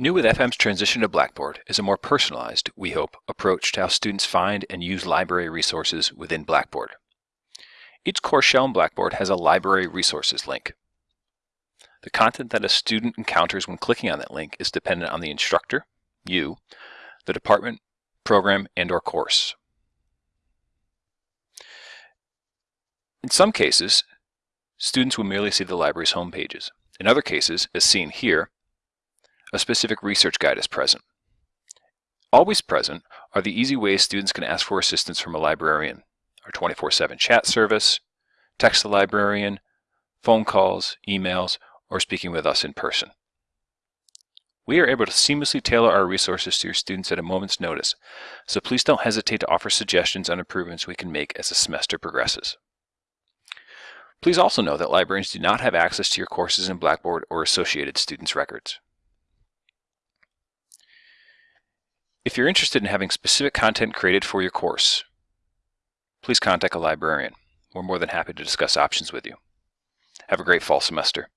New with FM's transition to Blackboard is a more personalized, we hope, approach to how students find and use library resources within Blackboard. Each course shell in Blackboard has a Library Resources link. The content that a student encounters when clicking on that link is dependent on the instructor, you, the department, program, and or course. In some cases, students will merely see the library's home pages. In other cases, as seen here, a specific research guide is present. Always present are the easy ways students can ask for assistance from a librarian, our 24-7 chat service, text the librarian, phone calls, emails, or speaking with us in person. We are able to seamlessly tailor our resources to your students at a moment's notice, so please don't hesitate to offer suggestions on improvements we can make as the semester progresses. Please also know that librarians do not have access to your courses in Blackboard or associated students' records. If you're interested in having specific content created for your course, please contact a librarian. We're more than happy to discuss options with you. Have a great fall semester.